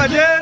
para.